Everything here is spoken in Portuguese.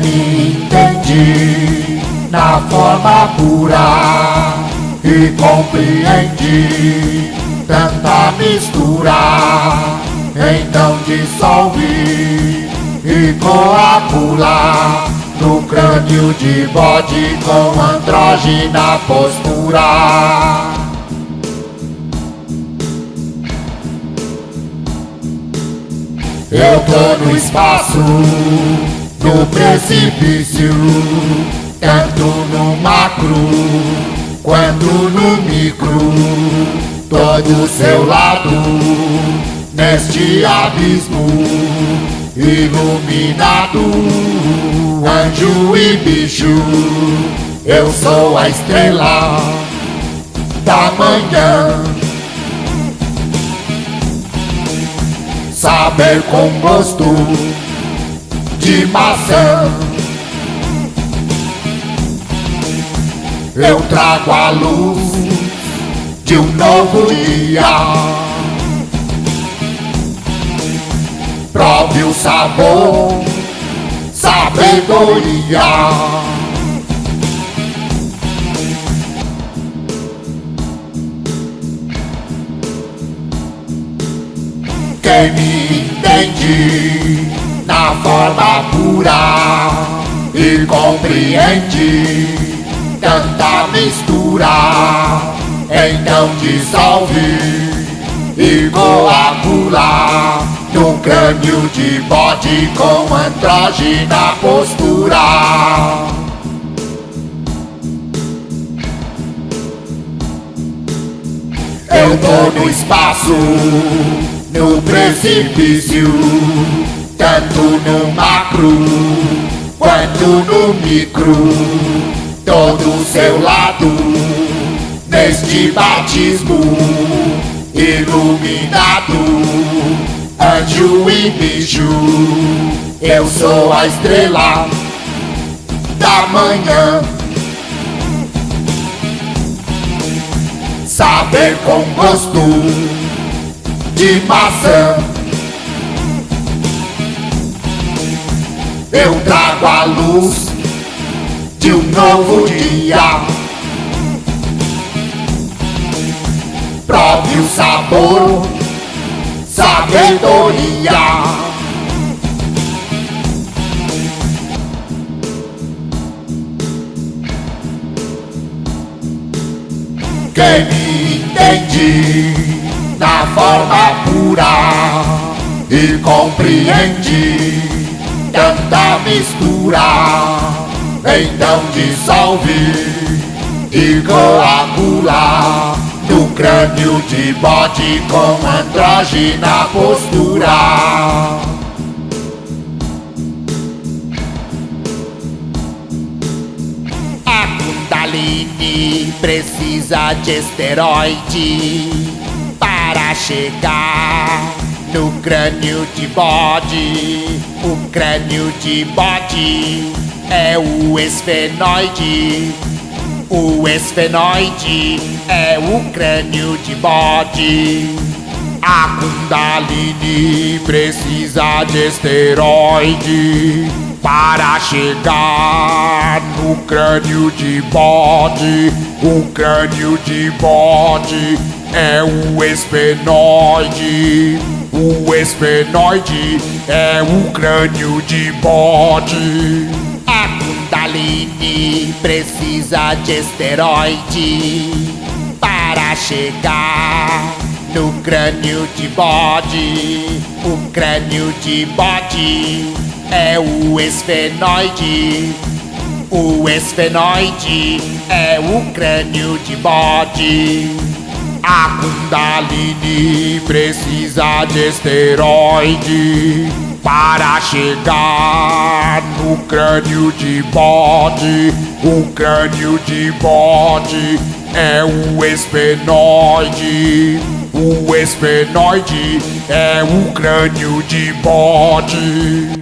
me entende na forma pura e compreendi tanta mistura. Então dissolve e coagula no crânio de bode com andrógina postura. Eu tô no espaço, no precipício, tanto no macro quanto no micro, todo seu lado, neste abismo iluminado, anjo e bicho, eu sou a estrela da manhã. saber com gosto de maçã. Eu trago a luz de um novo dia. Prove o sabor, sabedoria. Quem me entende na forma pura. E compreende tanta mistura, então dissolve e coagula no crânio de bode com andrógina postura. Eu tô no espaço no precipício, tanto no macro quanto no micro, todo seu lado, neste batismo iluminado, anjo e bicho, eu sou a estrela da manhã. Saber com gosto de maçã. Eu trago a luz de um novo dia. Prove o sabor, sabedoria. Quem me entende na forma pura e compreende tanta mistura. Então dissolve e coagula no crânio de bode com andrógina postura. A Kundalini precisa de esteroide para chegar no crânio de bode. O crânio de bode é o esfenoide. O esfenoide é o crânio de bode. A Kundalini precisa de esteroide para chegar no crânio de bode. O crânio de bode é o esfenoide. O esfenoide é o crânio de bode. A Kundalini precisa de esteroide para chegar no crânio de bode. O crânio de bode é o esfenoide. O esfenoide é o crânio de bode. A Kundalini precisa de esteroide para chegar no crânio de bode. O crânio de bode é o esfenoide. O esfenoide é o crânio de bode.